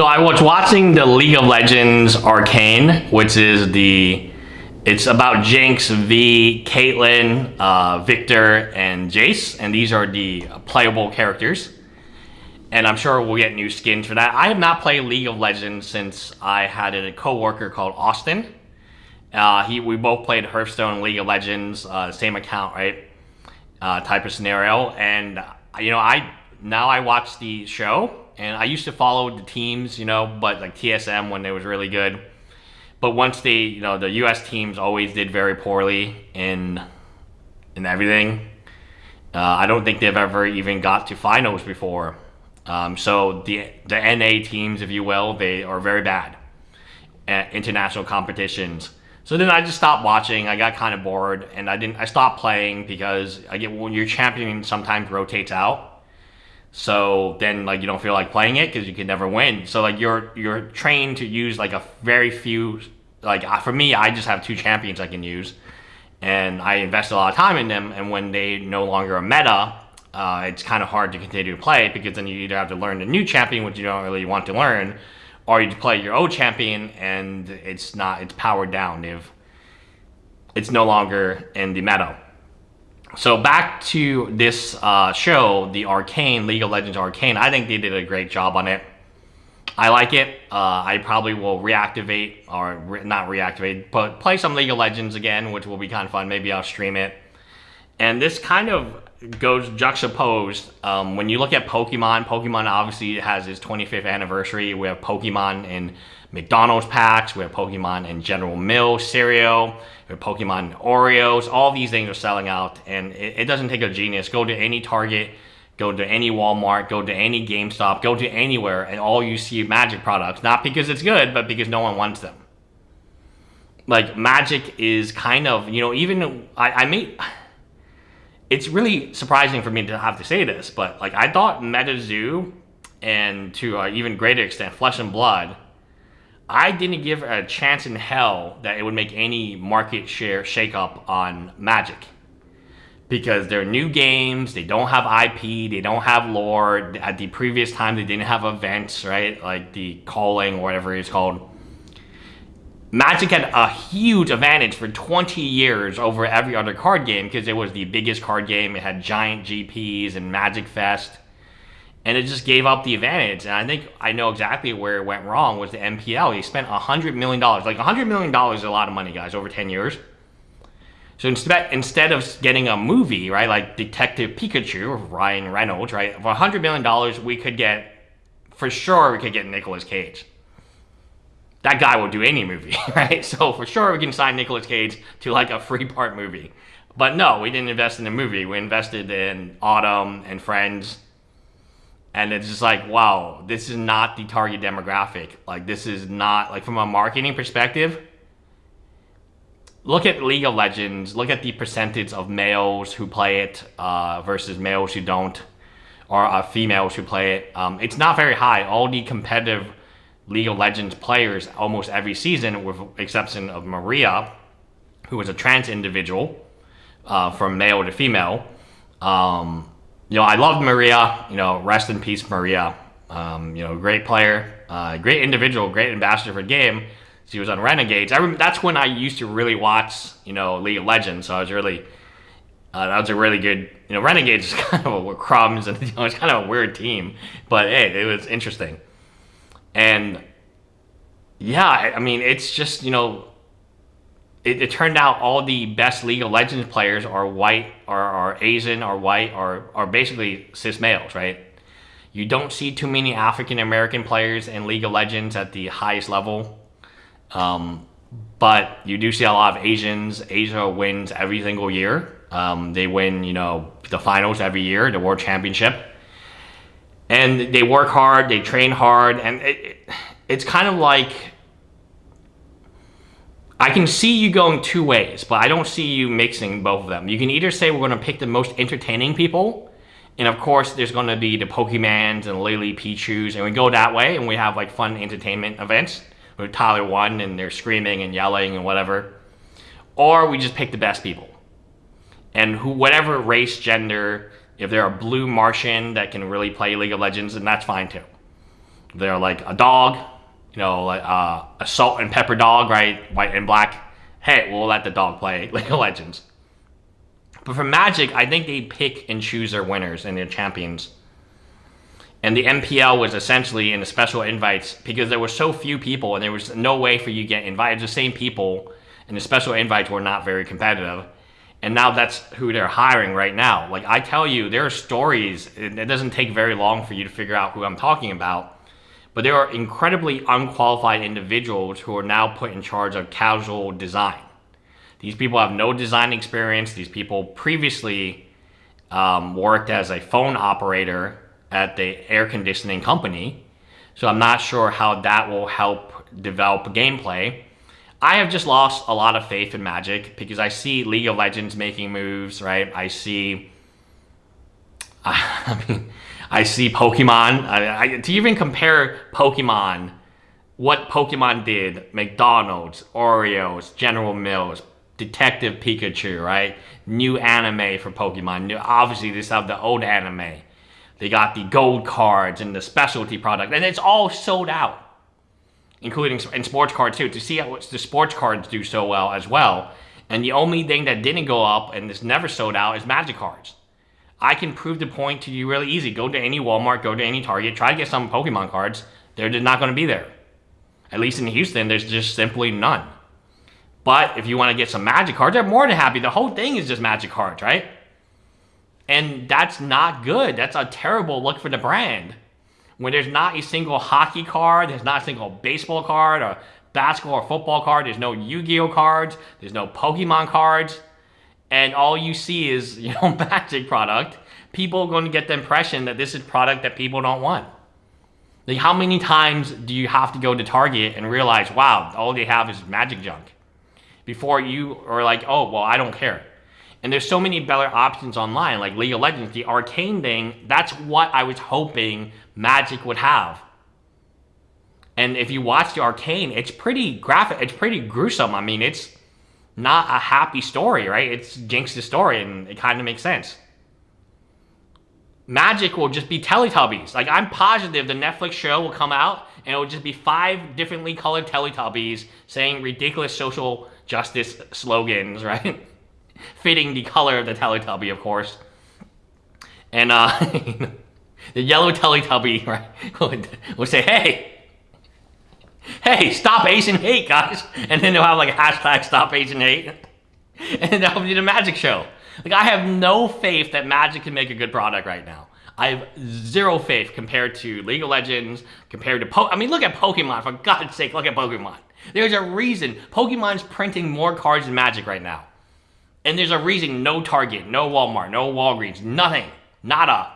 So I was watching the League of Legends Arcane, which is the it's about Jinx Vi Caitlyn, uh, Viktor, and Jace, and these are the playable characters. And I'm sure we'll get new skins for that. I have not played League of Legends since I had a coworker called Austin. Uh, he we both played Hearthstone, and League of Legends, uh, same account, right? Uh, type of scenario, and you know I now I watch the show, and I used to follow the teams, you know, but like TSM when they was really good. But once they, you know, the U.S. teams always did very poorly in in everything. Uh, I don't think they've ever even got to finals before. Um, so the the NA teams, if you will, they are very bad at international competitions. So then I just stopped watching. I got kind of bored, and I didn't. I stopped playing because I get when your champion sometimes rotates out. So then, like, you don't feel like playing it because you can never win. So like, you're you're trained to use like a very few. Like for me, I just have two champions I can use, and I invest a lot of time in them. And when they no longer a meta, uh, it's kind of hard to continue to play because then you either have to learn a new champion, which you don't really want to learn, or you play your old champion and it's not it's powered down if it's no longer in the meta. So back to this uh, show, the Arcane, League of Legends Arcane, I think they did a great job on it. I like it. Uh, I probably will reactivate, or re not reactivate, but play some League of Legends again, which will be kind of fun. Maybe I'll stream it. And this kind of goes juxtaposed. Um, when you look at Pokemon, Pokemon obviously has its 25th anniversary. We have Pokemon in McDonald's packs. We have Pokemon in General Mills cereal. We have Pokemon Oreos. All these things are selling out, and it, it doesn't take a genius. Go to any Target, go to any Walmart, go to any GameStop, go to anywhere, and all you see Magic products. Not because it's good, but because no one wants them. Like Magic is kind of, you know, even I, I made it's really surprising for me to have to say this, but like I thought MetaZoo and to an even greater extent Flesh and Blood, I didn't give a chance in hell that it would make any market share shakeup on Magic. Because they're new games, they don't have IP, they don't have lore. At the previous time, they didn't have events, right? Like the calling, whatever it's called. Magic had a huge advantage for 20 years over every other card game because it was the biggest card game. It had giant GPs and Magic Fest. And it just gave up the advantage. And I think I know exactly where it went wrong was the MPL. He spent $100 million. Like $100 million is a lot of money, guys, over 10 years. So instead, instead of getting a movie, right, like Detective Pikachu, or Ryan Reynolds, right, for $100 million, we could get, for sure, we could get Nicolas Cage that guy will do any movie, right? So for sure we can sign Nicolas Cage to like a free part movie. But no, we didn't invest in a movie. We invested in Autumn and Friends. And it's just like, wow, this is not the target demographic. Like this is not like from a marketing perspective. Look at League of Legends. Look at the percentage of males who play it uh, versus males who don't, or uh, females who play it. Um, it's not very high. All the competitive League of Legends players almost every season, with exception of Maria, who was a trans individual uh, from male to female. Um, you know, I loved Maria. You know, rest in peace, Maria. Um, you know, great player, uh, great individual, great ambassador for the game. She was on Renegades. I that's when I used to really watch, you know, League of Legends. So I was really, uh, that was a really good, you know, Renegades is kind of a crumbs and you know, it's kind of a weird team, but hey, it was interesting. And yeah, I mean, it's just, you know, it, it, turned out all the best League of Legends players are white, or are Asian, or white, or are basically cis males, right? You don't see too many African American players in League of Legends at the highest level. Um, but you do see a lot of Asians. Asia wins every single year. Um, they win, you know, the finals every year, the World Championship and they work hard, they train hard, and it, it, it's kind of like I can see you going two ways, but I don't see you mixing both of them. You can either say we're going to pick the most entertaining people, and of course there's going to be the Pokimanes and Lily Pichus, and we go that way, and we have like fun entertainment events with Tyler One, and they're screaming and yelling and whatever. Or we just pick the best people. And who, whatever race, gender, if they're a blue Martian that can really play League of Legends, then that's fine too. they're like a dog, you know, like uh, a salt and pepper dog, right? White and black. Hey, we'll let the dog play League of Legends. But for Magic, I think they pick and choose their winners and their champions. And the MPL was essentially in the special invites because there were so few people and there was no way for you to get invited. The same people and the special invites were not very competitive. And now that's who they're hiring right now. Like I tell you, there are stories. It doesn't take very long for you to figure out who I'm talking about. But there are incredibly unqualified individuals who are now put in charge of casual design. These people have no design experience. These people previously um, worked as a phone operator at the air conditioning company. So I'm not sure how that will help develop gameplay. I have just lost a lot of faith in Magic because I see League of Legends making moves, right? I see, I mean, I see Pokemon. I, I, to even compare Pokemon, what Pokemon did, McDonald's, Oreos, General Mills, Detective Pikachu, right? New anime for Pokemon. New, obviously, they have the old anime. They got the gold cards and the specialty product, and it's all sold out, including in sports cards too. To see how the sports cards do so well as well, and the only thing that didn't go up and is never sold out is Magic cards. I can prove the point to you really easy. Go to any Walmart, go to any Target, try to get some Pokemon cards. They're just not going to be there. At least in Houston, there's just simply none. But if you want to get some Magic cards, I'm more than happy. The whole thing is just Magic cards, right? And that's not good. That's a terrible look for the brand. When there's not a single hockey card, there's not a single baseball card, or basketball or football card, there's no Yu-Gi-Oh cards, there's no Pokemon cards, and all you see is, you know, Magic product, people are going to get the impression that this is product that people don't want. Like, how many times do you have to go to Target and realize, wow, all they have is Magic junk? Before you are like, oh, well, I don't care. And there's so many better options online, like League of Legends, the arcane thing, that's what I was hoping Magic would have. And if you watch the arcane, it's pretty graphic, it's pretty gruesome. I mean, it's not a happy story, right? It's Jinx's story, and it kind of makes sense. Magic will just be Teletubbies. Like, I'm positive the Netflix show will come out, and it will just be five differently colored Teletubbies saying ridiculous social justice slogans, right? fitting the color of the Teletubby, of course. And uh, the yellow Teletubby right, would, would say, hey, hey, stop Asian hate, guys. And then they'll have like a hashtag stop Asian hate. And that'll be the Magic Show. Like, I have no faith that Magic can make a good product right now. I have zero faith compared to League of Legends, compared to Po- I mean, look at Pokemon, for God's sake, look at Pokemon. There's a reason Pokemon's printing more cards than Magic right now. And there's a reason no Target, no Walmart, no Walgreens, nothing. Nada.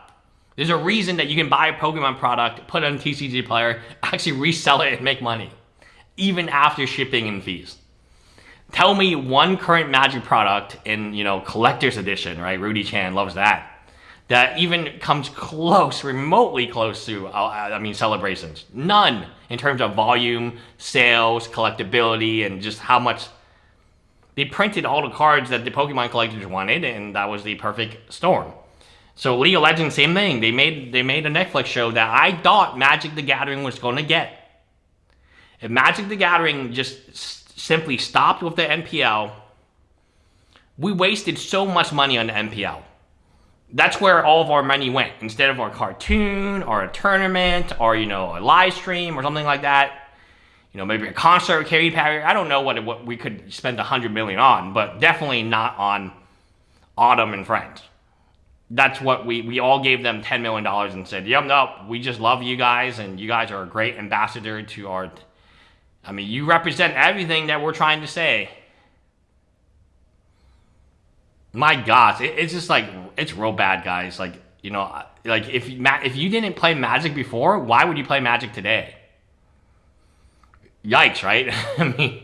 There's a reason that you can buy a Pokemon product, put it on TCG Player, actually resell it and make money. Even after shipping and fees. Tell me one current Magic product in, you know, collector's edition, right? Rudy Chan loves that. That even comes close, remotely close to, uh, I mean, celebrations. None in terms of volume, sales, collectability, and just how much they printed all the cards that the Pokemon collectors wanted, and that was the perfect storm. So League of Legends, same thing. They made they made a Netflix show that I thought Magic the Gathering was going to get. If Magic the Gathering just simply stopped with the MPL, we wasted so much money on the MPL. That's where all of our money went. Instead of our cartoon or a tournament or you know a live stream or something like that, you know, maybe a concert Katy Perry. I don't know what, it, what we could spend a hundred million on, but definitely not on Autumn and Friends. That's what we, we all gave them $10 million and said, yep, no, we just love you guys and you guys are a great ambassador to our, I mean, you represent everything that we're trying to say. My gosh, it, it's just like, it's real bad, guys. Like, you know, like if, if you didn't play Magic before, why would you play Magic today? Yikes, right? I mean,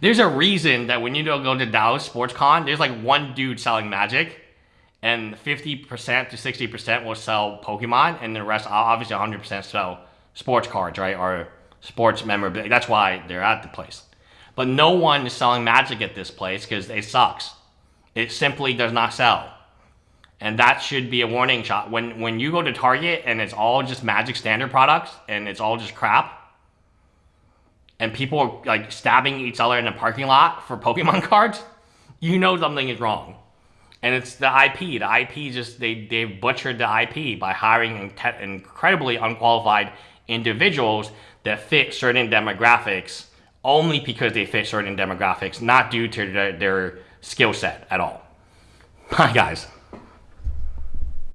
there's a reason that when you go to Dallas Sports Con, there's like one dude selling Magic, and 50% to 60% will sell Pokemon, and the rest, obviously 100% sell sports cards, right? Or sports memorabilia. That's why they're at the place. But no one is selling Magic at this place because it sucks. It simply does not sell. And that should be a warning shot. When when you go to Target and it's all just Magic Standard products and it's all just crap, and people are like stabbing each other in the parking lot for Pokemon cards, you know something is wrong. And it's the IP. The IP just they they butchered the IP by hiring incredibly unqualified individuals that fit certain demographics only because they fit certain demographics, not due to their, their skill set at all. Hi, guys.